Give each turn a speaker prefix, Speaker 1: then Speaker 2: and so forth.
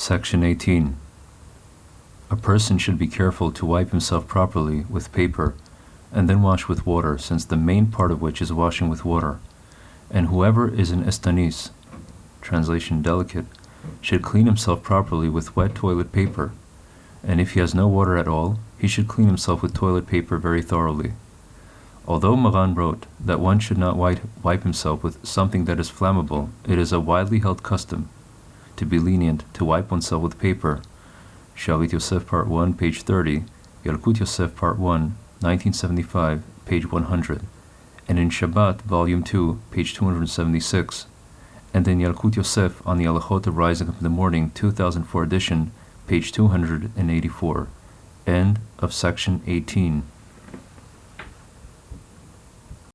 Speaker 1: Section 18. A person should be careful to wipe himself properly with paper and then wash with water, since the main part of which is washing with water. And whoever is an estanis, translation delicate, should clean himself properly with wet toilet paper, and if he has no water at all, he should clean himself with toilet paper very thoroughly. Although Maran wrote that one should not wipe, wipe himself with something that is flammable, it is a widely held custom to be lenient to wipe oneself with paper. Shalit Yosef, Part 1, page 30, Yalkut Yosef, Part 1, 1975, page 100, and in Shabbat, Volume 2, page 276, and in Yalkut Yosef on the Alachot of Rising Up in the Morning, 2004 edition, page 284. End of section 18.